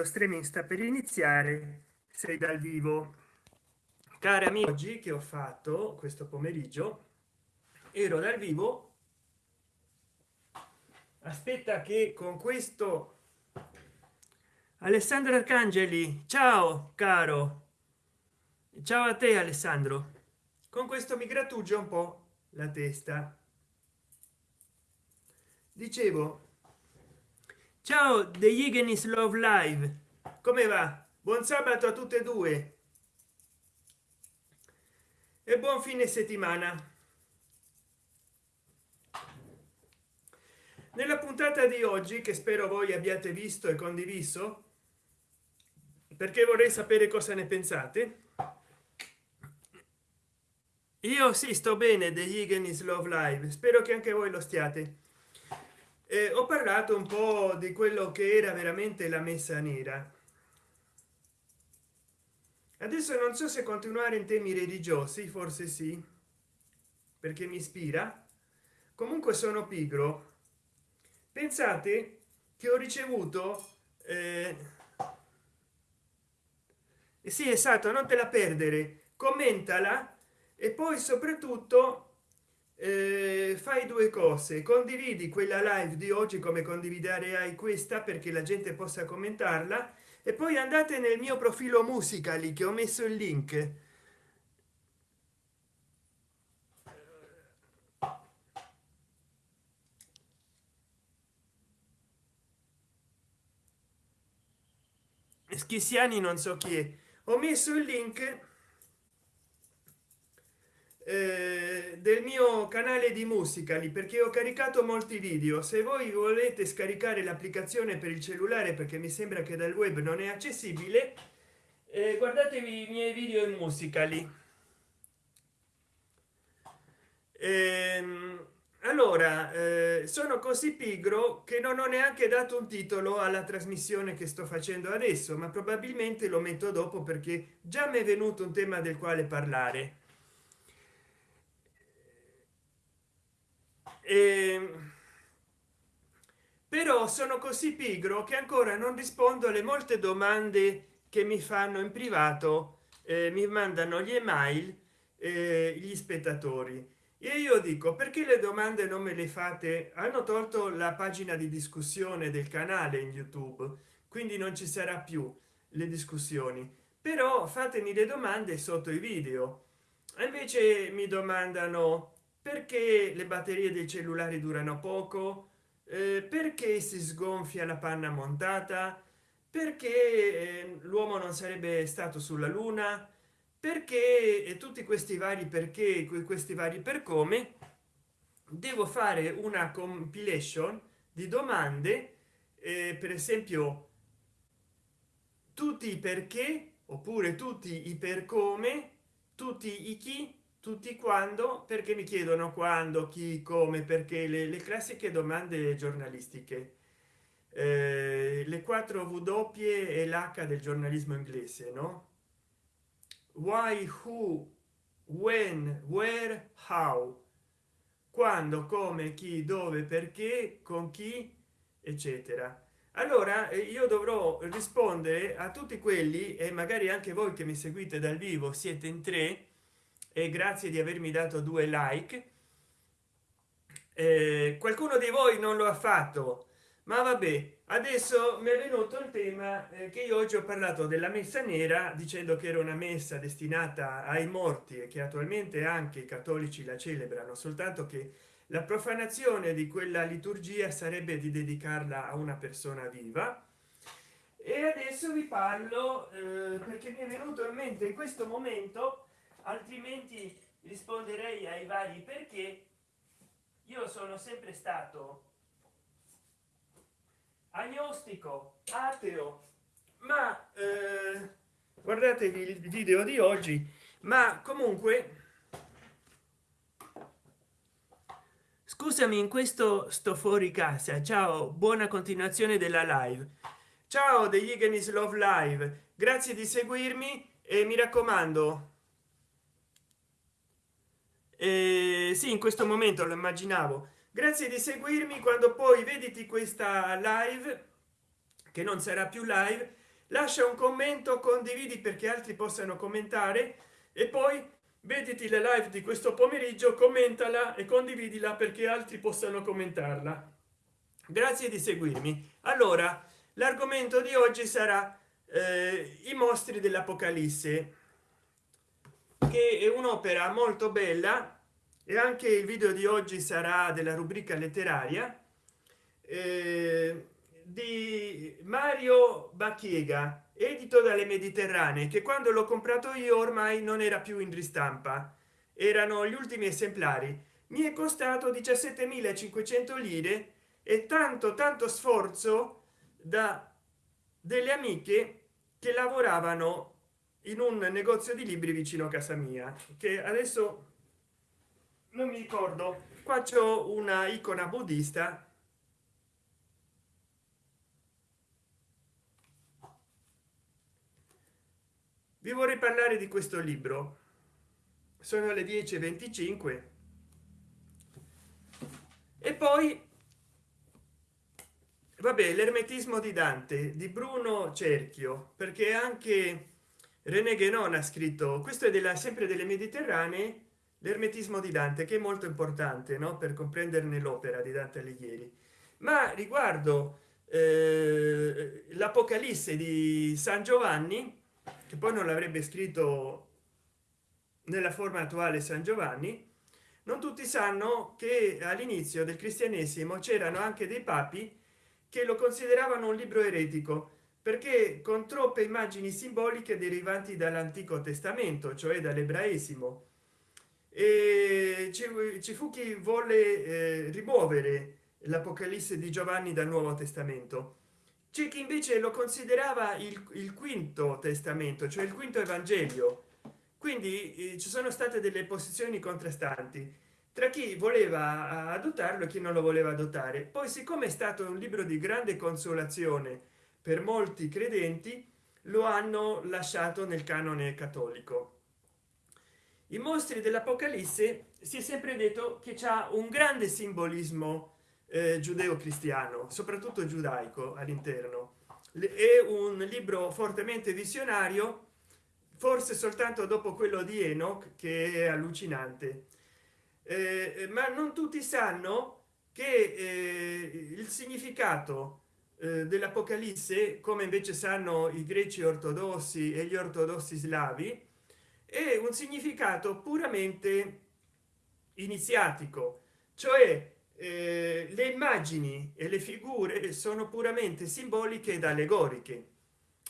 lo streaming sta per iniziare sei dal vivo. Cari amici oggi che ho fatto questo pomeriggio? Ero dal vivo. Aspetta che con questo alessandro arcangeli. Ciao caro. Ciao a te alessandro. Con questo mi grattugia un po la testa. Dicevo ciao the Igenis love live. Come va? Buon sabato a tutte e due. E buon fine settimana. Nella puntata di oggi che spero voi abbiate visto e condiviso perché vorrei sapere cosa ne pensate io sì sto bene degli Igenis love live. Spero che anche voi lo stiate eh, ho parlato un po di quello che era veramente la messa nera. Adesso non so se continuare in temi religiosi forse sì perché mi ispira. Comunque sono pigro. Pensate che ho ricevuto eh, sì esatto non te la perdere. Commentala e poi soprattutto eh, fai due cose. Condividi quella live di oggi come condividere hai questa perché la gente possa commentarla. E poi andate nel mio profilo musicali che ho messo il link. Schissiani non so chi è. Ho messo il link del mio canale di musica perché ho caricato molti video. Se voi volete scaricare l'applicazione per il cellulare perché mi sembra che dal web non è accessibile eh, guardatevi i miei video in musica lì. Ehm, allora eh, sono così pigro che non ho neanche dato un titolo alla trasmissione che sto facendo adesso ma probabilmente lo metto dopo perché già mi è venuto un tema del quale parlare eh, però sono così pigro che ancora non rispondo alle molte domande che mi fanno in privato eh, mi mandano gli email eh, gli spettatori. E io dico perché le domande non me le fate? Hanno tolto la pagina di discussione del canale in youtube quindi non ci sarà più le discussioni. Però fatemi le domande sotto i video. Invece mi domandano perché le batterie dei cellulari durano poco? Eh, perché si sgonfia la panna montata? Perché eh, l'uomo non sarebbe stato sulla luna? Perché e tutti questi vari perché questi vari per come devo fare una compilation di domande eh, per esempio tutti i perché oppure tutti i per come tutti i chi tutti quando? Perché mi chiedono quando chi come perché le, le classiche domande giornalistiche. Eh, le 4 w e l'h del giornalismo inglese no? Why who when where how? Quando come chi dove perché con chi eccetera. Allora eh, io dovrò rispondere a tutti quelli e magari anche voi che mi seguite dal vivo siete in tre e grazie di avermi dato due like. Eh, qualcuno di voi non lo ha fatto. Ma vabbè adesso mi è venuto il tema eh, che io oggi ho parlato della messa nera dicendo che era una messa destinata ai morti e che attualmente anche i cattolici la celebrano soltanto che la profanazione di quella liturgia sarebbe di dedicarla a una persona viva. E adesso vi parlo eh, perché mi è venuto in mente in questo momento altrimenti risponderei ai vari perché io sono sempre stato agnostico ateo. Ma eh, guardatevi il video di oggi ma comunque scusami in questo sto fuori casa. Ciao buona continuazione della live. Ciao degli Igenis love live. Grazie di seguirmi e mi raccomando eh, sì in questo momento lo immaginavo. Grazie di seguirmi quando poi vediti questa live che non sarà più live lascia un commento condividi perché altri possano commentare e poi vediti le live di questo pomeriggio commentala e condividila perché altri possano commentarla. Grazie di seguirmi. Allora l'argomento di oggi sarà eh, i mostri dell'apocalisse che è un'opera molto bella e anche il video di oggi sarà della rubrica letteraria eh, di mario bacchiega edito dalle mediterranee che quando l'ho comprato io ormai non era più in ristampa. Erano gli ultimi esemplari. Mi è costato 17.500 lire e tanto tanto sforzo da delle amiche che lavoravano in un negozio di libri vicino a casa mia che adesso non mi ricordo. Qua c'è una icona buddista. Vi vorrei parlare di questo libro. Sono le 10:25 e poi vabbè l'ermetismo di dante di bruno cerchio perché anche rené guénon ha scritto questo è della sempre delle mediterranee l'ermetismo di dante che è molto importante no? per comprenderne l'opera di dante alighieri ma riguardo eh, l'apocalisse di san giovanni che poi non l'avrebbe scritto nella forma attuale san giovanni non tutti sanno che all'inizio del cristianesimo c'erano anche dei papi che lo consideravano un libro eretico perché con troppe immagini simboliche derivanti dall'antico testamento cioè dall'ebraesimo. E ci, fu chi volle eh, rimuovere l'apocalisse di giovanni dal nuovo testamento. C'è chi invece lo considerava il, il, quinto testamento cioè il quinto evangelio. Quindi eh, ci sono state delle posizioni contrastanti. Tra chi voleva adottarlo e chi non lo voleva adottare. Poi siccome è stato un libro di grande consolazione per molti credenti lo hanno lasciato nel canone cattolico. I mostri dell'apocalisse si è sempre detto che c'è un grande simbolismo eh, giudeo cristiano soprattutto giudaico all'interno. È un libro fortemente visionario forse soltanto dopo quello di enoch che è allucinante. Eh, ma non tutti sanno che eh, il significato dell'apocalisse come invece sanno i greci ortodossi e gli ortodossi slavi è un significato puramente iniziatico cioè eh, le immagini e le figure sono puramente simboliche ed allegoriche.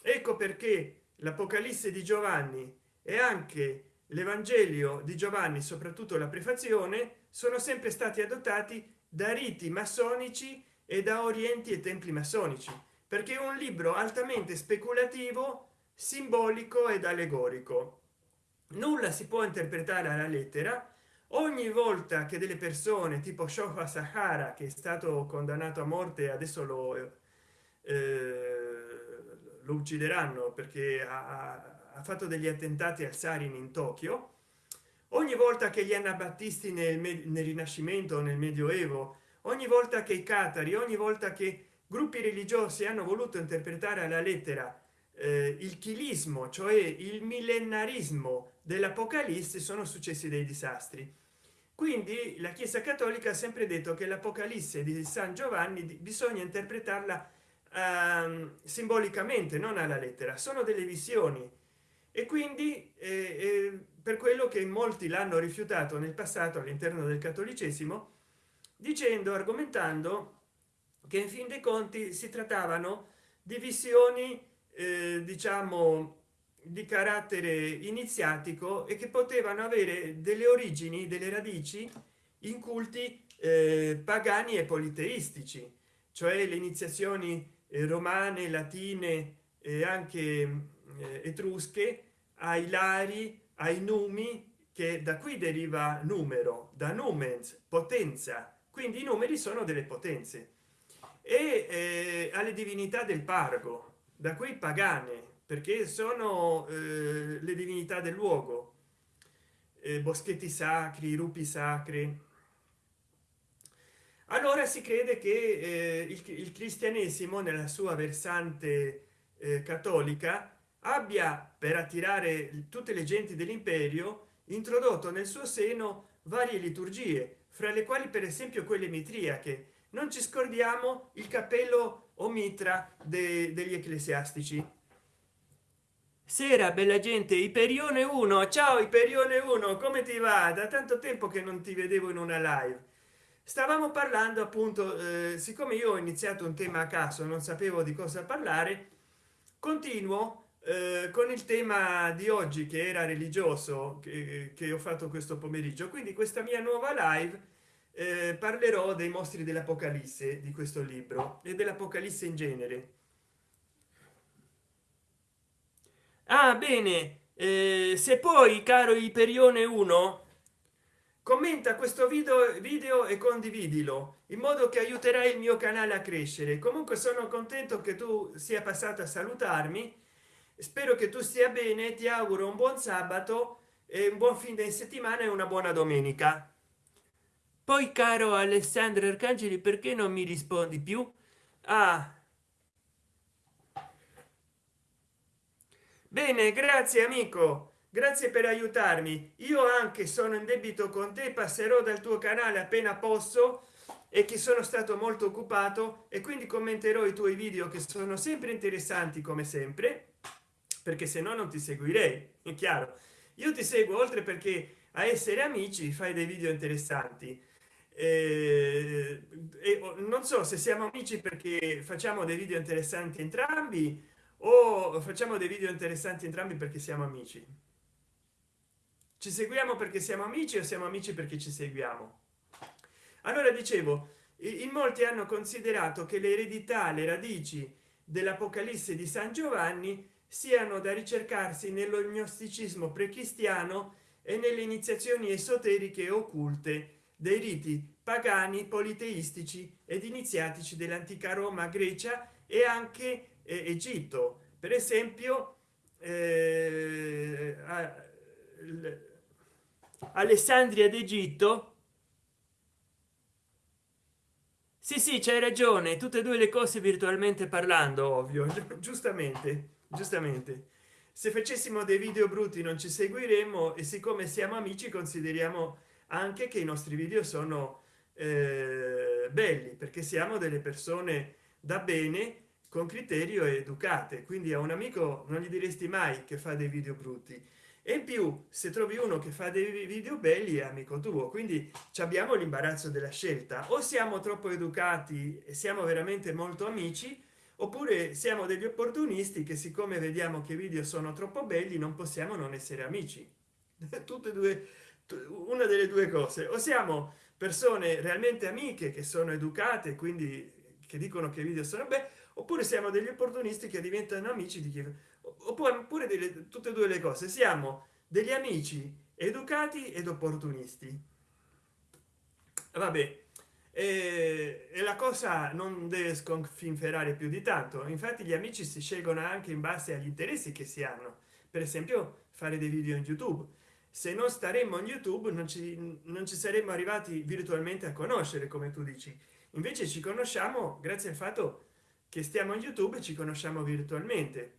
Ecco perché l'apocalisse di giovanni e anche l'evangelio di giovanni soprattutto la prefazione sono sempre stati adottati da riti massonici e da orienti e templi massonici perché è un libro altamente speculativo simbolico ed allegorico. Nulla si può interpretare alla lettera. Ogni volta che delle persone tipo shofa sahara che è stato condannato a morte adesso lo, eh, lo uccideranno perché ha, ha, fatto degli attentati al sarin in tokyo ogni volta che gli anabattisti nel, nel rinascimento nel medioevo ogni volta che i catari ogni volta che gruppi religiosi hanno voluto interpretare alla lettera eh, il chilismo cioè il millenarismo dell'apocalisse sono successi dei disastri. Quindi la chiesa cattolica ha sempre detto che l'apocalisse di san giovanni bisogna interpretarla eh, simbolicamente non alla lettera. Sono delle visioni. E quindi eh, eh, per quello che molti l'hanno rifiutato nel passato all'interno del cattolicesimo dicendo argomentando che in fin dei conti si trattavano di visioni eh, diciamo di carattere iniziatico e che potevano avere delle origini delle radici in culti eh, pagani e politeistici cioè le iniziazioni eh, romane latine e anche eh, etrusche ai lari ai numi che da qui deriva numero da numens potenza quindi i numeri sono delle potenze. E eh, alle divinità del pargo da qui pagane perché sono eh, le divinità del luogo. Eh, boschetti sacri rupi sacri allora si crede che eh, il, il, cristianesimo nella sua versante eh, cattolica abbia per attirare tutte le genti dell'imperio introdotto nel suo seno varie liturgie fra le quali per esempio quelle mitriache. Non ci scordiamo il cappello o mitra de, degli ecclesiastici. Sera bella gente iperione 1 ciao iperione 1 come ti va? Da tanto tempo che non ti vedevo in una live. Stavamo parlando appunto eh, siccome io ho iniziato un tema a caso non sapevo di cosa parlare continuo eh, con il tema di oggi che era religioso che, che ho fatto questo pomeriggio. Quindi questa mia nuova live eh, parlerò dei mostri dell'apocalisse di questo libro e dell'apocalisse in genere. Ah bene. Eh, se poi caro iperione 1 commenta questo video video e condividilo in modo che aiuterai il mio canale a crescere. Comunque sono contento che tu sia passato a salutarmi spero che tu stia bene ti auguro un buon sabato e un buon fine di settimana e una buona domenica. Poi caro alessandro arcangeli perché non mi rispondi più? Ah. Bene grazie amico. Grazie per aiutarmi. Io anche sono in debito con te passerò dal tuo canale appena posso e che sono stato molto occupato e quindi commenterò i tuoi video che sono sempre interessanti come sempre perché se no non ti seguirei è chiaro. Io ti seguo oltre perché a essere amici fai dei video interessanti. Eh, e non so se siamo amici perché facciamo dei video interessanti entrambi o facciamo dei video interessanti entrambi perché siamo amici. Ci seguiamo perché siamo amici o siamo amici perché ci seguiamo? Allora dicevo in molti hanno considerato che l'eredità le radici dell'apocalisse di san giovanni siano da ricercarsi nello gnosticismo precristiano e nelle iniziazioni esoteriche e occulte dei riti pagani politeistici ed iniziatici dell'antica roma grecia e anche eh, egitto. Per esempio eh, alessandria d'egitto. Sì sì c'hai ragione tutte e due le cose virtualmente parlando ovvio giustamente giustamente. Se facessimo dei video brutti non ci seguiremmo e siccome siamo amici consideriamo anche che i nostri video sono eh, belli perché siamo delle persone da bene con criterio educate. Quindi a un amico non gli diresti mai che fa dei video brutti. E in più se trovi uno che fa dei video belli è amico tuo. Quindi abbiamo l'imbarazzo della scelta. O siamo troppo educati e siamo veramente molto amici oppure siamo degli opportunisti che siccome vediamo che video sono troppo belli non possiamo non essere amici. Tutte e due una delle due cose. O siamo persone realmente amiche che sono educate quindi che dicono che i video sono beh oppure siamo degli opportunisti che diventano amici di chi oppure delle tutte e due le cose. Siamo degli amici educati ed opportunisti. Vabbè e, e la cosa non deve sconfinferare più di tanto. Infatti gli amici si scelgono anche in base agli interessi che si hanno. Per esempio fare dei video in youtube. Se non staremmo in youtube non ci non ci saremmo arrivati virtualmente a conoscere come tu dici. Invece ci conosciamo grazie al fatto che stiamo in youtube e ci conosciamo virtualmente.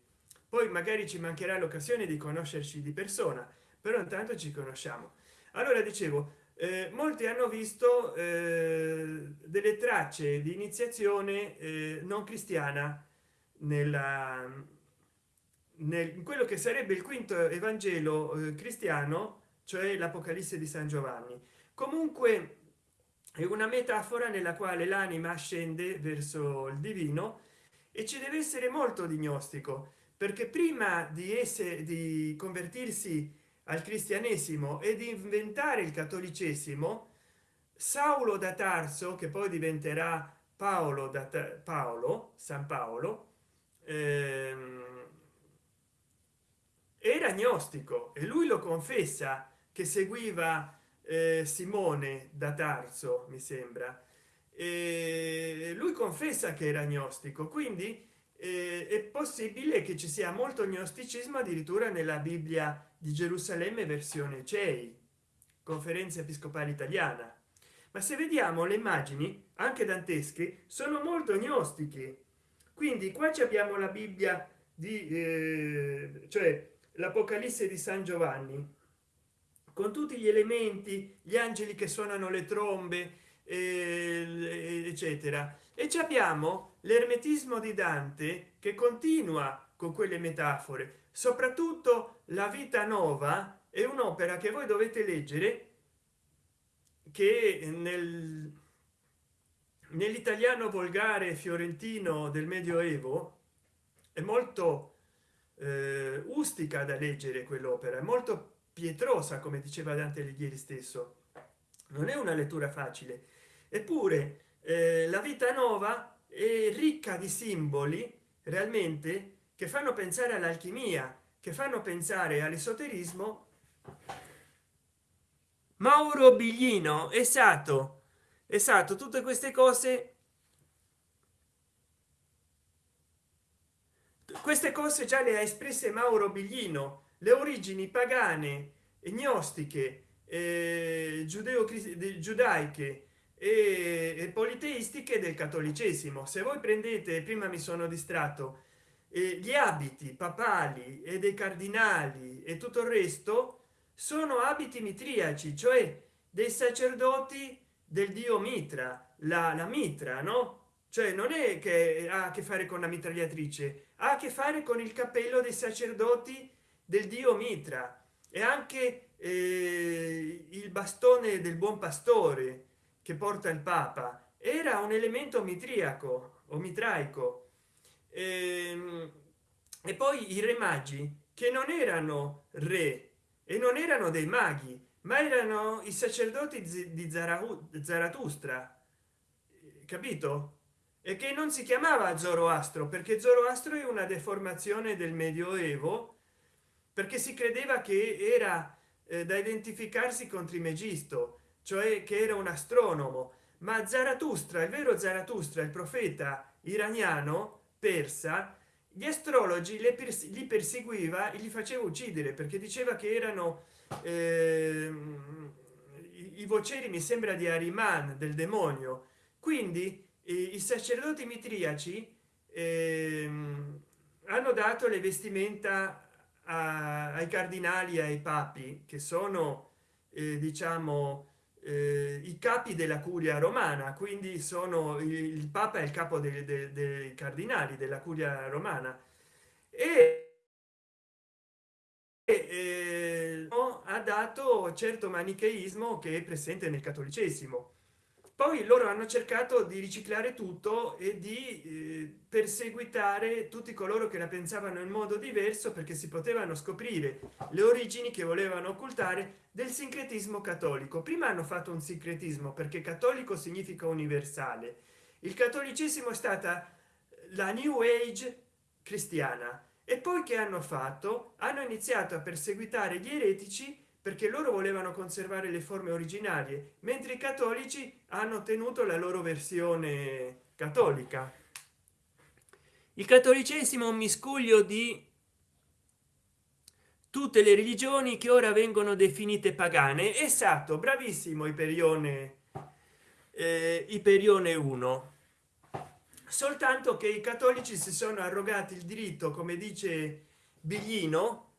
Poi magari ci mancherà l'occasione di conoscerci di persona però intanto ci conosciamo. Allora dicevo eh, molti hanno visto eh, delle tracce di iniziazione eh, non cristiana nella nel, in quello che sarebbe il quinto evangelo eh, cristiano cioè l'apocalisse di san giovanni. Comunque è una metafora nella quale l'anima scende verso il divino e ci deve essere molto di gnostico perché prima di essere di convertirsi al cristianesimo e di inventare il cattolicesimo saulo da tarso che poi diventerà paolo da paolo san paolo ehm, era gnostico e lui lo confessa che seguiva eh, simone da tarso mi sembra. E lui confessa che era gnostico quindi eh, è possibile che ci sia molto gnosticismo addirittura nella bibbia di gerusalemme versione cei conferenza episcopale italiana. Ma se vediamo le immagini anche dantesche sono molto gnostiche. Quindi qua ci abbiamo la bibbia di eh, cioè l'apocalisse di san giovanni con tutti gli elementi gli angeli che suonano le trombe eh, eccetera. E ci abbiamo l'ermetismo di dante che continua con quelle metafore. Soprattutto la vita nuova è un'opera che voi dovete leggere che nel nell'italiano volgare fiorentino del medioevo è molto eh, ustica da leggere quell'opera è molto pietrosa come diceva dante alighieri stesso. Non è una lettura facile. Eppure eh, la vita nuova è ricca di simboli realmente che fanno pensare all'alchimia che fanno pensare all'esoterismo. Mauro biglino esatto esatto tutte queste cose queste cose già le ha espresse mauro biglino le origini pagane e gnostiche eh, giudeo giudaiche e, politeistiche del cattolicesimo. Se voi prendete prima mi sono distratto eh, gli abiti papali e dei cardinali e tutto il resto sono abiti mitriaci cioè dei sacerdoti del dio mitra la, la mitra no? Cioè non è che ha a che fare con la mitragliatrice ha a che fare con il cappello dei sacerdoti del dio mitra e anche eh, il bastone del buon pastore che porta il papa era un elemento mitriaco o mitraico. E, ehm, e poi i re magi che non erano re e non erano dei maghi ma erano i sacerdoti di zaratustra capito? E che non si chiamava zoroastro perché zoroastro è una deformazione del medioevo perché si credeva che era eh, da identificarsi con trimegisto cioè che era un astronomo. Ma zaratustra il vero zaratustra il profeta iraniano persa gli astrologi le pers li perseguiva e li faceva uccidere perché diceva che erano eh, i, i voceri mi sembra di ariman del demonio. Quindi eh, i sacerdoti mitriaci eh, hanno dato le vestimenta a, ai cardinali ai papi che sono eh, diciamo eh, i capi della curia romana quindi sono il, papa è il capo dei, dei, dei cardinali della curia romana. E, e ha dato certo manicheismo che è presente nel cattolicesimo poi loro hanno cercato di riciclare tutto e di eh, perseguitare tutti coloro che la pensavano in modo diverso perché si potevano scoprire le origini che volevano occultare del sincretismo cattolico. Prima hanno fatto un sincretismo perché cattolico significa universale. Il cattolicesimo è stata la new age cristiana. E poi che hanno fatto? Hanno iniziato a perseguitare gli eretici perché loro volevano conservare le forme originarie mentre i cattolici hanno tenuto la loro versione cattolica. Il cattolicesimo è un miscuglio di tutte le religioni che ora vengono definite pagane. Esatto bravissimo iperione eh, iperione 1 soltanto che i cattolici si sono arrogati il diritto come dice biglino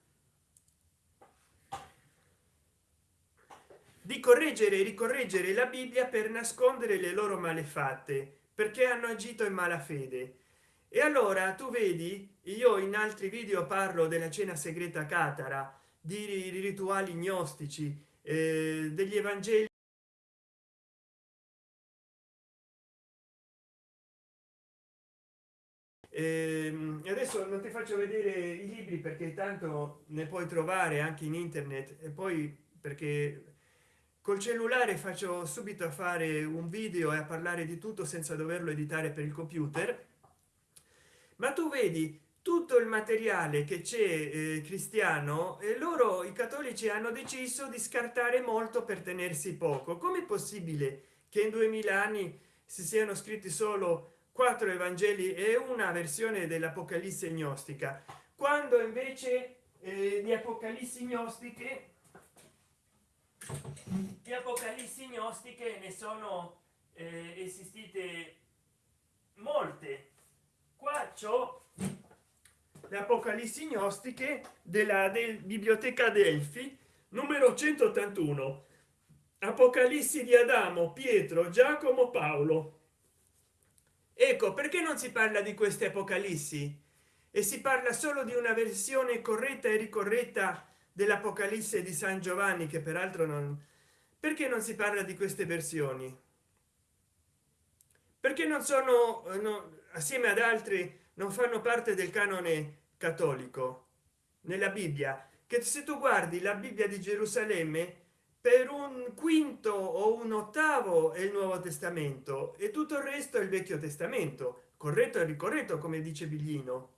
di correggere e ricorreggere la bibbia per nascondere le loro malefatte perché hanno agito in malafede e allora tu vedi io in altri video parlo della cena segreta catara di rituali gnostici eh, degli evangeli e adesso non ti faccio vedere i libri perché tanto ne puoi trovare anche in internet e poi perché col cellulare faccio subito a fare un video e a parlare di tutto senza doverlo editare per il computer. Ma tu vedi tutto il materiale che c'è eh, cristiano e loro i cattolici hanno deciso di scartare molto per tenersi poco. Come possibile che in 2000 anni si siano scritti solo quattro evangeli e una versione dell'apocalisse gnostica? Quando invece eh, di apocalissi gnostiche di apocalissi gnostiche ne sono eh, esistite molte. Qua c'ho le apocalissi gnostiche della del biblioteca delfi numero 181 apocalissi di adamo pietro giacomo paolo. Ecco perché non si parla di queste apocalissi e si parla solo di una versione corretta e ricorretta dell'apocalisse di san giovanni che peraltro non perché non si parla di queste versioni? Perché non sono no, assieme ad altri non fanno parte del canone cattolico. Nella bibbia che se tu guardi la bibbia di gerusalemme per un quinto o un ottavo è il nuovo testamento e tutto il resto è il vecchio testamento corretto e ricorretto come dice biglino.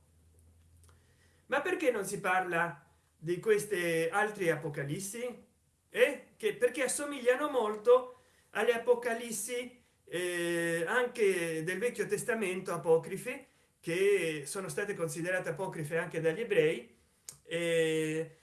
Ma perché non si parla di queste altre apocalissi e eh? che perché assomigliano molto alle apocalissi eh, anche del vecchio testamento apocrife che sono state considerate apocrife anche dagli ebrei eh,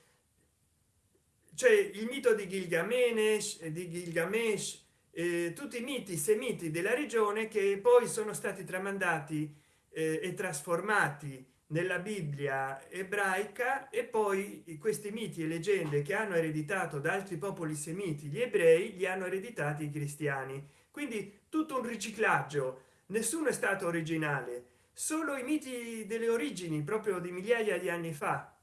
cioè il mito di Gilgamesh di Gilgamesh eh, tutti i miti semiti della regione che poi sono stati tramandati eh, e trasformati nella bibbia ebraica e poi questi miti e leggende che hanno ereditato da altri popoli semiti gli ebrei li hanno ereditati i cristiani. Quindi tutto un riciclaggio. Nessuno è stato originale. Solo i miti delle origini proprio di migliaia di anni fa.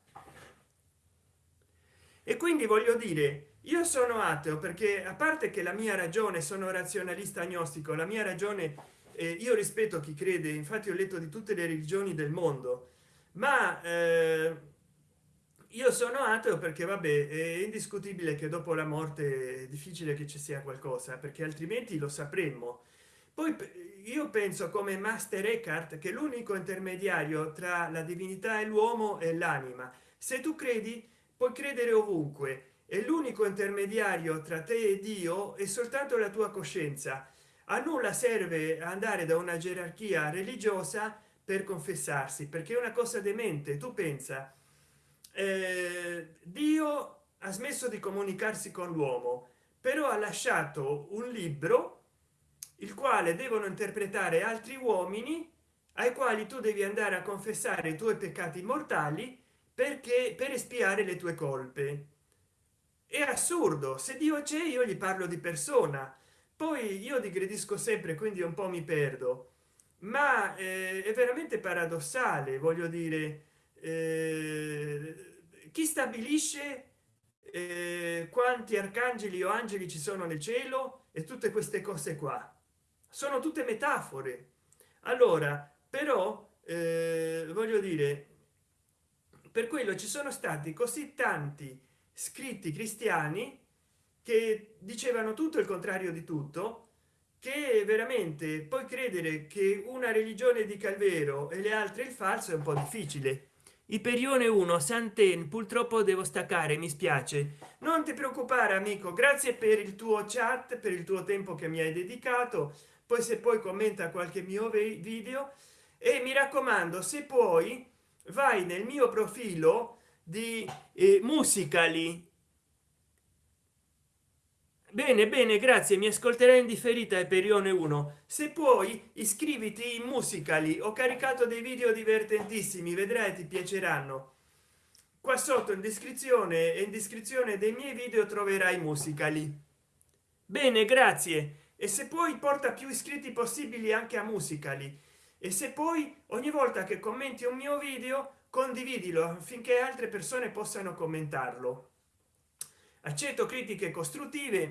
E quindi voglio dire io sono ateo perché a parte che la mia ragione sono razionalista agnostico la mia ragione eh, io rispetto chi crede infatti ho letto di tutte le religioni del mondo ma eh, io sono ateo perché vabbè è indiscutibile che dopo la morte è difficile che ci sia qualcosa perché altrimenti lo sapremmo. Poi io penso come master eckhart che l'unico intermediario tra la divinità e l'uomo è l'anima. Se tu credi puoi credere ovunque e l'unico intermediario tra te e dio è soltanto la tua coscienza. A nulla serve andare da una gerarchia religiosa per confessarsi perché è una cosa demente. Tu pensa eh, dio ha smesso di comunicarsi con l'uomo però ha lasciato un libro il quale devono interpretare altri uomini ai quali tu devi andare a confessare i tuoi peccati mortali perché per espiare le tue colpe. È assurdo. Se dio c'è io gli parlo di persona. Poi io digredisco sempre quindi un po mi perdo ma eh, è veramente paradossale voglio dire eh, chi stabilisce eh, quanti arcangeli o angeli ci sono nel cielo e tutte queste cose qua? Sono tutte metafore. Allora però eh, voglio dire per quello ci sono stati così tanti scritti cristiani che dicevano tutto il contrario di tutto che veramente poi credere che una religione dica il vero e le altre il falso è un po difficile. Iperione 1 Santen purtroppo devo staccare mi spiace. Non ti preoccupare amico grazie per il tuo chat per il tuo tempo che mi hai dedicato. Poi se poi commenta qualche mio video. E mi raccomando se puoi vai nel mio profilo di eh, musicali bene bene grazie mi ascolterai in differita perione 1 se puoi iscriviti in musicali. Ho caricato dei video divertentissimi vedrai ti piaceranno. Qua sotto in descrizione e in descrizione dei miei video troverai musicali. Bene grazie. E se poi porta più iscritti possibili anche a musicali. E se poi ogni volta che commenti un mio video condividilo affinché altre persone possano commentarlo accetto critiche costruttive.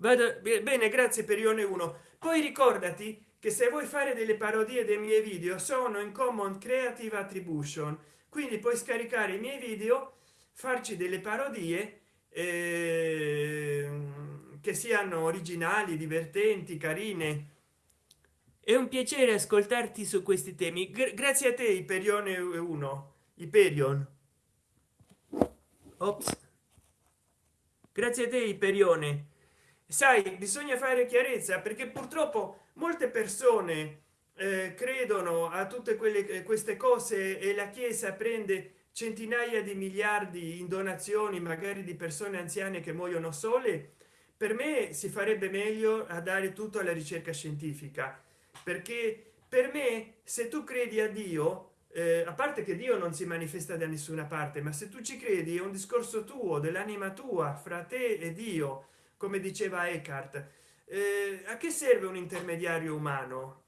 Vado bene grazie per ione 1 poi ricordati che se vuoi fare delle parodie dei miei video sono in common creative attribution. Quindi puoi scaricare i miei video farci delle parodie eh, che siano originali divertenti carine. È un piacere ascoltarti su questi temi. Gra grazie a te iperione 1 iperion. Ops. Grazie a te iperione. Sai bisogna fare chiarezza perché purtroppo molte persone eh, credono a tutte quelle eh, queste cose e la chiesa prende centinaia di miliardi in donazioni magari di persone anziane che muoiono sole. Per me si farebbe meglio a dare tutto alla ricerca scientifica perché per me se tu credi a dio eh, a parte che dio non si manifesta da nessuna parte ma se tu ci credi è un discorso tuo dell'anima tua fra te e dio come diceva Eckhart. Eh, a che serve un intermediario umano?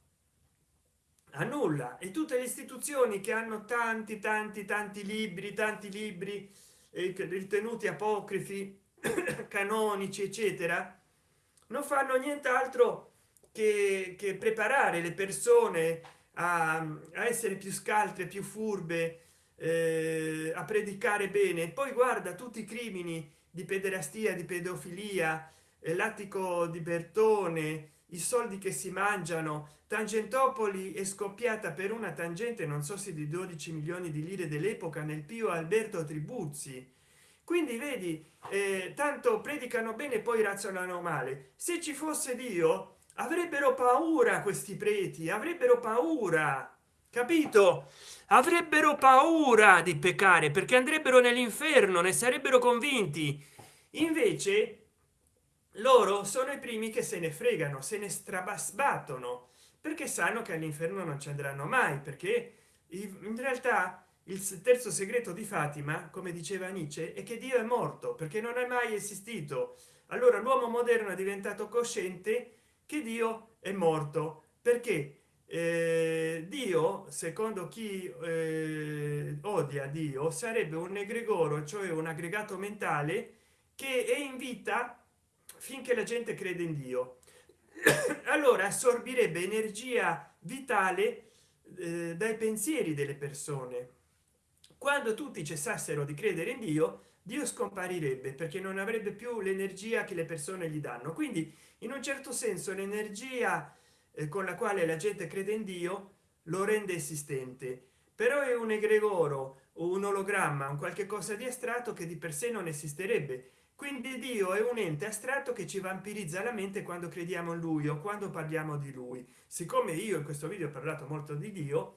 A nulla. E tutte le istituzioni che hanno tanti tanti tanti libri tanti libri eh, ritenuti apocrifi canonici eccetera non fanno nient'altro che, che, preparare le persone a, a, essere più scaltre più furbe eh, a predicare bene. Poi guarda tutti i crimini di pederastia di pedofilia eh, l'attico di bertone i soldi che si mangiano. Tangentopoli è scoppiata per una tangente non so se di 12 milioni di lire dell'epoca nel pio alberto tribuzzi. Quindi vedi eh, tanto predicano bene poi razionano male. Se ci fosse dio avrebbero paura questi preti avrebbero paura capito? Avrebbero paura di peccare perché andrebbero nell'inferno ne sarebbero convinti. Invece loro sono i primi che se ne fregano se ne strabasbattono perché sanno che all'inferno non ci andranno mai perché in realtà il terzo segreto di fatima come diceva nietzsche è che dio è morto perché non è mai esistito. Allora l'uomo moderno è diventato cosciente che dio è morto. Perché eh, dio secondo chi eh, odia dio sarebbe un egregoro cioè un aggregato mentale che è in vita finché la gente crede in dio. Allora assorbirebbe energia vitale eh, dai pensieri delle persone. Quando tutti cessassero di credere in dio dio scomparirebbe perché non avrebbe più l'energia che le persone gli danno. Quindi in un certo senso l'energia eh, con la quale la gente crede in dio lo rende esistente. Però è un egregoro o un ologramma un qualche cosa di astratto che di per sé non esisterebbe. Quindi dio è un ente astratto che ci vampirizza la mente quando crediamo in lui o quando parliamo di lui. Siccome io in questo video ho parlato molto di dio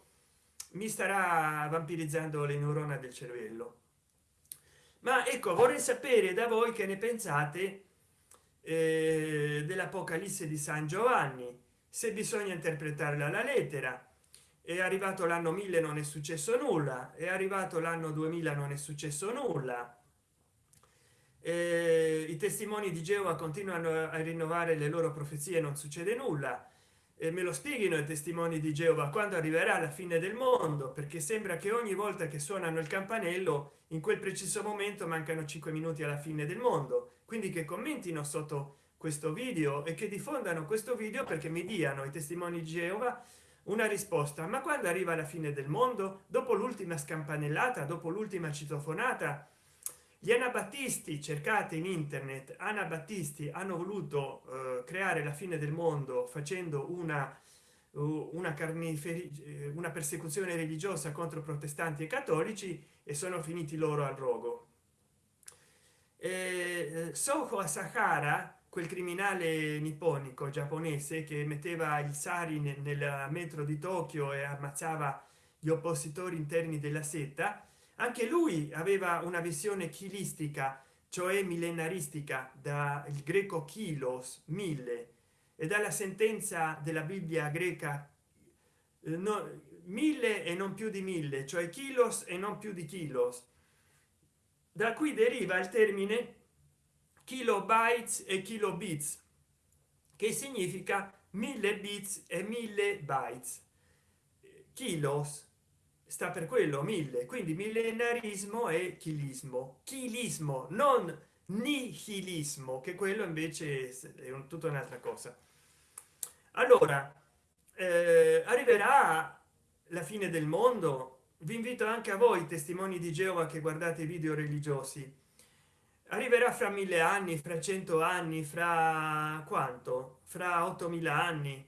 mi starà vampirizzando le neurone del cervello. Ma ecco vorrei sapere da voi che ne pensate eh, dell'apocalisse di san giovanni se bisogna interpretarla la lettera. È arrivato l'anno 1000 non è successo nulla. È arrivato l'anno 2000 non è successo nulla. Eh, i testimoni di geova continuano a rinnovare le loro profezie non succede nulla. E me lo spieghino i testimoni di geova quando arriverà la fine del mondo? Perché sembra che ogni volta che suonano il campanello in quel preciso momento mancano 5 minuti alla fine del mondo quindi che commentino sotto questo video e che diffondano questo video perché mi diano i testimoni di geova una risposta. Ma quando arriva la fine del mondo? Dopo l'ultima scampanellata? Dopo l'ultima citofonata? Gli anabattisti cercate in internet anabattisti hanno voluto eh, creare la fine del mondo facendo una una carniferi eh, una persecuzione religiosa contro protestanti e cattolici e sono finiti loro al rogo eh, soho asahara quel criminale nipponico giapponese che metteva il sari nel, nel metro di tokyo e ammazzava gli oppositori interni della setta anche lui aveva una visione chilistica cioè millenaristica da il greco kilos mille. E dalla sentenza della bibbia greca eh, no, mille e non più di mille cioè kilos e non più di kilos da cui deriva il termine kilobytes e kilobits che significa mille bits e mille bytes. Kilos sta per quello mille quindi millenarismo e chilismo. Chilismo non nihilismo che quello invece è un, tutta un'altra cosa. Allora eh, arriverà la fine del mondo vi invito anche a voi testimoni di geova che guardate i video religiosi. Arriverà fra mille anni fra cento anni fra quanto? Fra 8000 anni.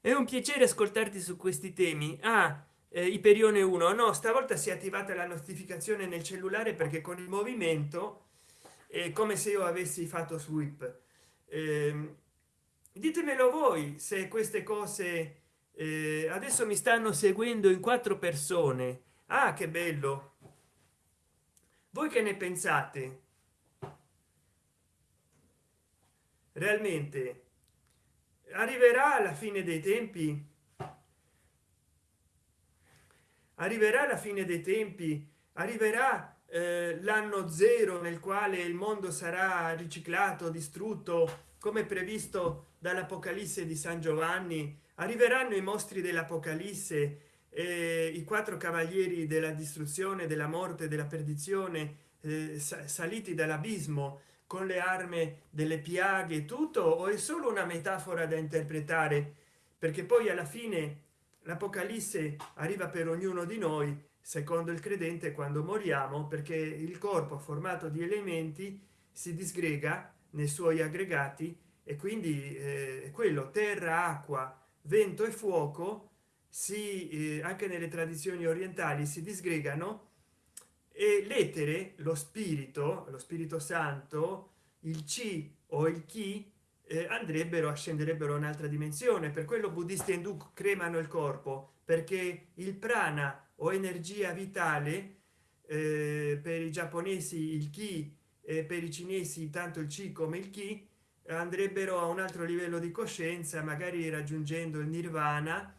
È un piacere ascoltarti su questi temi. Ah eh, iperione 1 no stavolta si è attivata la notificazione nel cellulare perché con il movimento è come se io avessi fatto sweep. Eh, ditemelo voi se queste cose eh, adesso mi stanno seguendo in quattro persone ah che bello voi che ne pensate realmente? arriverà alla fine dei tempi? arriverà la fine dei tempi arriverà eh, l'anno zero nel quale il mondo sarà riciclato distrutto come previsto dall'apocalisse di san giovanni arriveranno i mostri dell'apocalisse eh, i quattro cavalieri della distruzione della morte della perdizione eh, saliti dall'abismo con le armi delle piaghe tutto o è solo una metafora da interpretare? Perché poi alla fine l'apocalisse arriva per ognuno di noi secondo il credente quando moriamo perché il corpo formato di elementi si disgrega nei suoi aggregati e quindi eh, quello terra acqua vento e fuoco si eh, anche nelle tradizioni orientali si disgregano e l'etere lo spirito lo spirito santo il c o il chi eh, andrebbero a scenderebbero un'altra dimensione. Per quello buddisti indù cremano il corpo perché il prana o energia vitale eh, per i giapponesi il chi e per i cinesi tanto il c come il chi andrebbero a un altro livello di coscienza magari raggiungendo il nirvana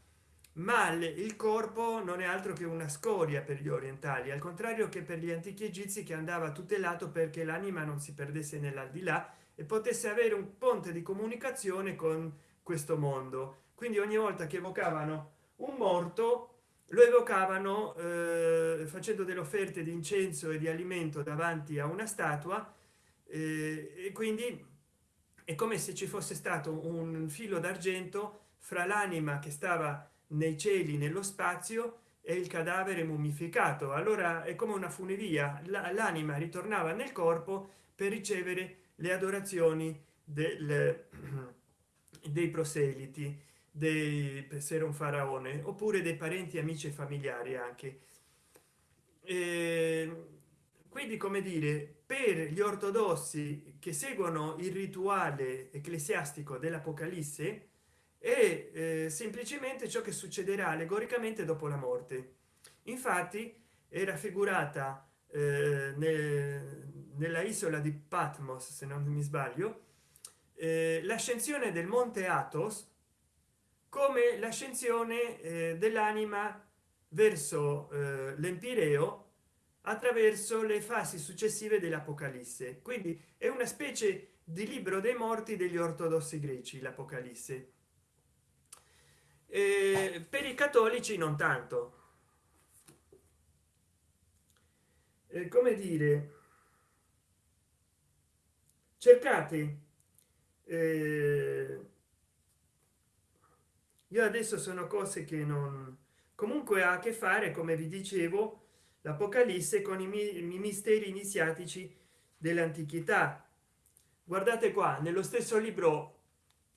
ma il corpo non è altro che una scoria per gli orientali al contrario che per gli antichi egizi che andava tutelato perché l'anima non si perdesse nell'aldilà e potesse avere un ponte di comunicazione con questo mondo. Quindi ogni volta che evocavano un morto lo evocavano eh, facendo delle offerte di incenso e di alimento davanti a una statua eh, e quindi è come se ci fosse stato un filo d'argento fra l'anima che stava nei cieli nello spazio e il cadavere mummificato allora è come una funivia. L'anima ritornava nel corpo per ricevere le adorazioni del, dei proseliti dei per essere un faraone oppure dei parenti amici e familiari anche. E quindi come dire per gli ortodossi che seguono il rituale ecclesiastico dell'apocalisse è eh, semplicemente ciò che succederà allegoricamente dopo la morte. Infatti è raffigurata eh, nel, nella isola di patmos se non mi sbaglio eh, l'ascensione del monte athos come l'ascensione eh, dell'anima verso eh, l'empireo attraverso le fasi successive dell'apocalisse. Quindi è una specie di libro dei morti degli ortodossi greci l'apocalisse. Per i cattolici non tanto. Eh, come dire cercate eh, io adesso sono cose che non comunque ha a che fare come vi dicevo l'apocalisse con i, i misteri iniziatici dell'antichità. Guardate qua nello stesso libro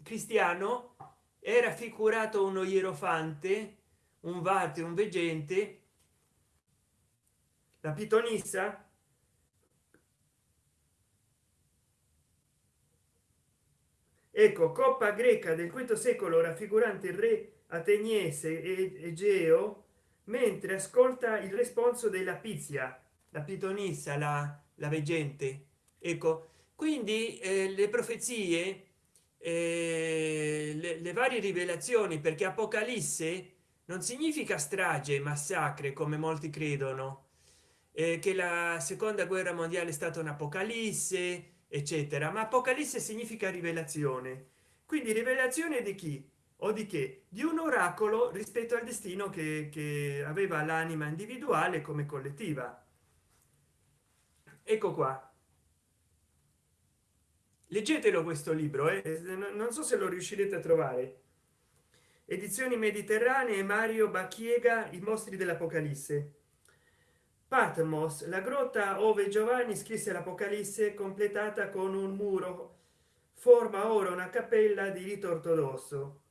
cristiano è raffigurato uno ierofante un vate un veggente. La pitonissa. Ecco coppa greca del quinto secolo raffigurante il re ateniese e egeo mentre ascolta il responso della pizia la pitonissa la, la veggente. Ecco quindi eh, le profezie eh, le, le varie rivelazioni perché apocalisse non significa strage massacre come molti credono. Eh, che la seconda guerra mondiale è stata un'apocalisse eccetera. Ma apocalisse significa rivelazione. Quindi rivelazione di chi o di che di un oracolo rispetto al destino che, che aveva l'anima individuale come collettiva. Ecco qua. Leggetelo questo libro eh? non so se lo riuscirete a trovare. Edizioni mediterranee mario bacchiega i mostri dell'apocalisse. Patmos la grotta ove giovanni scrisse l'apocalisse completata con un muro forma ora una cappella di rito ortodosso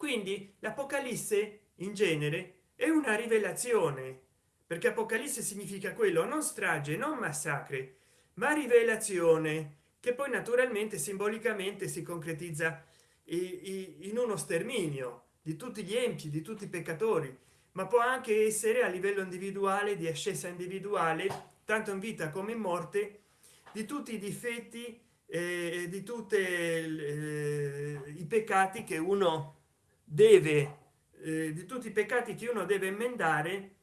quindi l'apocalisse in genere è una rivelazione perché apocalisse significa quello non strage non massacre ma rivelazione che poi naturalmente simbolicamente si concretizza in uno sterminio di tutti gli empi di tutti i peccatori ma può anche essere a livello individuale di ascesa individuale tanto in vita come in morte di tutti i difetti e di tutti eh, i peccati che uno deve eh, di tutti i peccati che uno deve emendare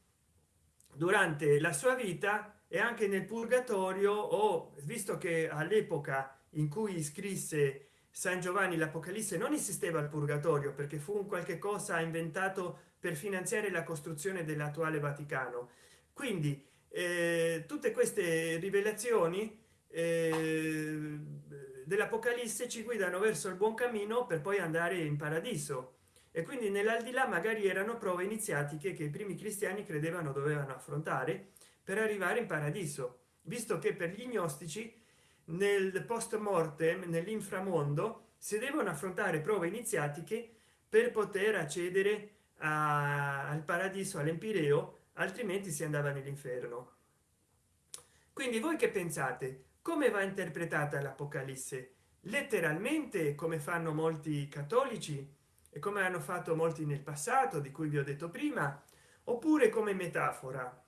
durante la sua vita e anche nel purgatorio o visto che all'epoca in cui scrisse san giovanni l'apocalisse non esisteva il purgatorio perché fu un qualche cosa inventato per finanziare la costruzione dell'attuale vaticano. Quindi eh, tutte queste rivelazioni eh, dell'apocalisse ci guidano verso il buon cammino per poi andare in paradiso e quindi nell'aldilà magari erano prove iniziatiche che i primi cristiani credevano dovevano affrontare per arrivare in paradiso visto che per gli gnostici nel post mortem nell'inframondo si devono affrontare prove iniziatiche per poter accedere a, al paradiso all'empireo altrimenti si andava nell'inferno. Quindi voi che pensate? Come va interpretata l'apocalisse? Letteralmente come fanno molti cattolici e come hanno fatto molti nel passato di cui vi ho detto prima oppure come metafora.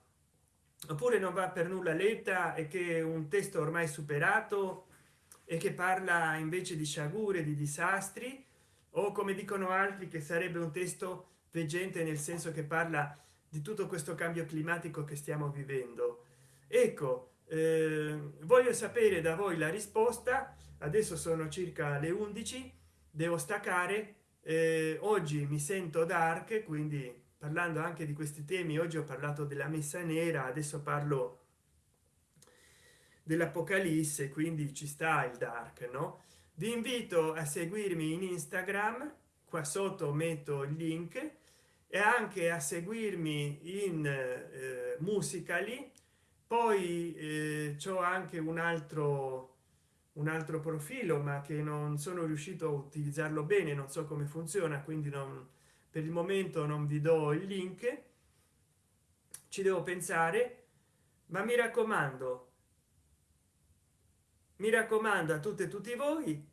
Oppure non va per nulla letta e che un testo ormai superato e che parla invece di sciagure di disastri o come dicono altri che sarebbe un testo veggente nel senso che parla di tutto questo cambio climatico che stiamo vivendo. Ecco eh, voglio sapere da voi la risposta. Adesso sono circa le 11 devo staccare eh, oggi mi sento dark quindi parlando anche di questi temi oggi ho parlato della messa nera adesso parlo dell'apocalisse quindi ci sta il dark no? Vi invito a seguirmi in instagram qua sotto metto il link e anche a seguirmi in eh, musicali poi eh, c'ho anche un altro un altro profilo ma che non sono riuscito a utilizzarlo bene non so come funziona quindi non per il momento non vi do il link. Ci devo pensare ma mi raccomando mi raccomando a tutte e tutti voi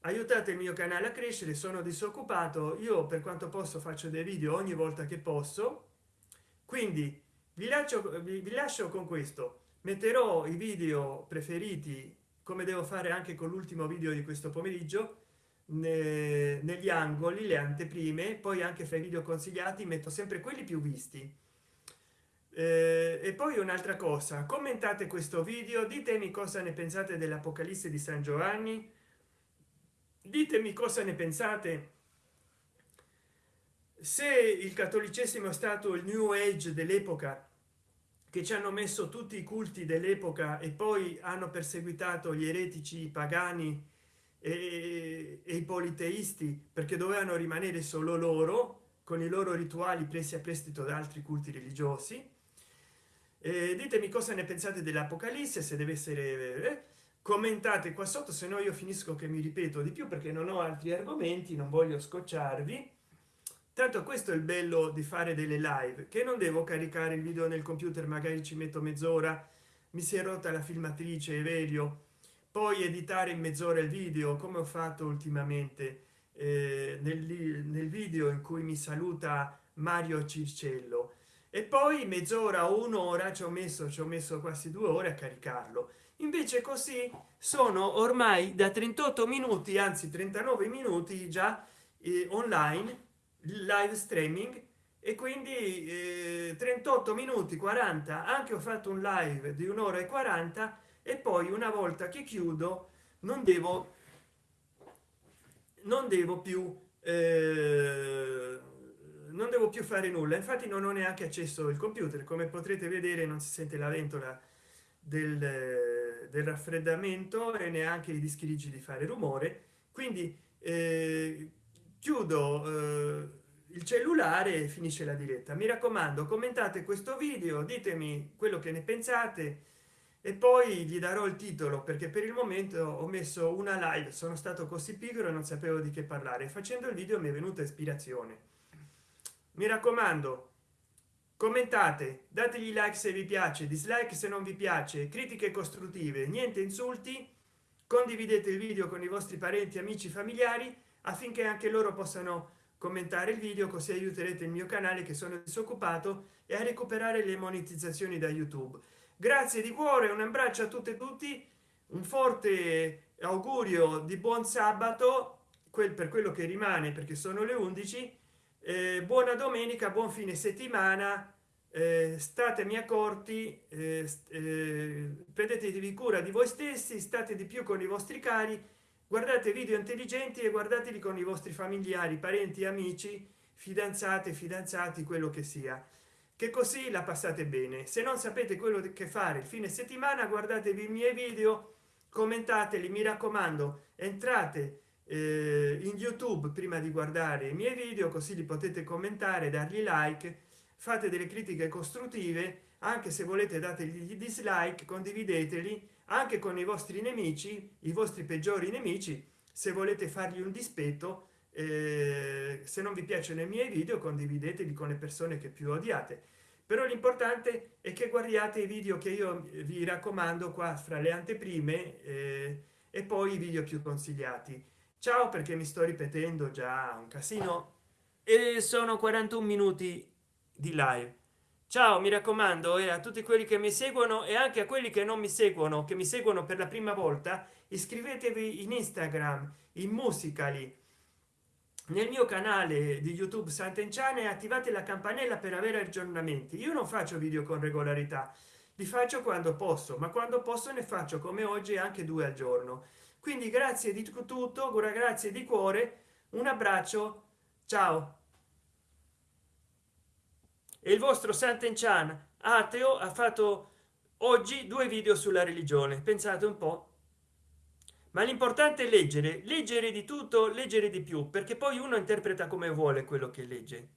aiutate il mio canale a crescere sono disoccupato io per quanto posso faccio dei video ogni volta che posso. Quindi vi lascio vi lascio con questo. Metterò i video preferiti come devo fare anche con l'ultimo video di questo pomeriggio negli angoli le anteprime poi anche fra i video consigliati metto sempre quelli più visti. Eh, e poi un'altra cosa commentate questo video ditemi cosa ne pensate dell'apocalisse di san giovanni ditemi cosa ne pensate se il cattolicesimo è stato il new age dell'epoca che ci hanno messo tutti i culti dell'epoca e poi hanno perseguitato gli eretici pagani e, e i politeisti perché dovevano rimanere solo loro con i loro rituali presi a prestito da altri culti religiosi e ditemi cosa ne pensate dell'apocalisse se deve essere eh? commentate qua sotto se no io finisco che mi ripeto di più perché non ho altri argomenti non voglio scocciarvi tanto questo è il bello di fare delle live che non devo caricare il video nel computer magari ci metto mezz'ora mi si è rotta la filmatrice Everio poi editare in mezz'ora il video come ho fatto ultimamente eh, nel, nel video in cui mi saluta mario circello. E poi mezz'ora o un'ora ci ho messo ci ho messo quasi due ore a caricarlo. Invece così sono ormai da 38 minuti anzi 39 minuti già eh, online live streaming e quindi eh, 38 minuti 40 anche ho fatto un live di un'ora e 40 e poi una volta che chiudo non devo non devo più eh, non devo più fare nulla. Infatti non ho neanche accesso il computer. Come potrete vedere non si sente la ventola del, del raffreddamento e neanche i dischi rigidi fare rumore. Quindi eh, chiudo eh, il cellulare e finisce la diretta. Mi raccomando commentate questo video ditemi quello che ne pensate e poi gli darò il titolo perché per il momento ho messo una live. Sono stato così pigro e non sapevo di che parlare. Facendo il video mi è venuta ispirazione. Mi raccomando commentate dategli like se vi piace dislike se non vi piace critiche costruttive niente insulti condividete il video con i vostri parenti amici familiari affinché anche loro possano commentare il video così aiuterete il mio canale che sono disoccupato e a recuperare le monetizzazioni da youtube. Grazie di cuore un abbraccio a tutte e tutti un forte augurio di buon sabato quel per quello che rimane perché sono le 11 eh, buona domenica buon fine settimana eh, statemi accorti eh, eh, prendetevi cura di voi stessi state di più con i vostri cari guardate video intelligenti e guardateli con i vostri familiari parenti amici fidanzate fidanzati quello che sia. Che così la passate bene. Se non sapete quello che fare il fine settimana guardatevi i miei video commentateli mi raccomando entrate eh, in youtube prima di guardare i miei video così li potete commentare dargli like fate delle critiche costruttive anche se volete dategli dislike condivideteli anche con i vostri nemici i vostri peggiori nemici se volete fargli un dispetto eh, se non vi piacciono i miei video condivideteli con le persone che più odiate. Però l'importante è che guardiate i video che io vi raccomando qua fra le anteprime eh, e poi i video più consigliati. Ciao perché mi sto ripetendo già un casino. E sono 41 minuti di live ciao mi raccomando e a tutti quelli che mi seguono e anche a quelli che non mi seguono che mi seguono per la prima volta iscrivetevi in instagram in musicali. Nel mio canale di youtube sant'enciane e attivate la campanella per avere aggiornamenti. Io non faccio video con regolarità li faccio quando posso ma quando posso ne faccio come oggi anche due al giorno. Quindi grazie di tutto grazie di cuore un abbraccio ciao e il vostro sant'enchan ateo ha fatto oggi due video sulla religione. Pensate un po. Ma l'importante è leggere leggere di tutto leggere di più perché poi uno interpreta come vuole quello che legge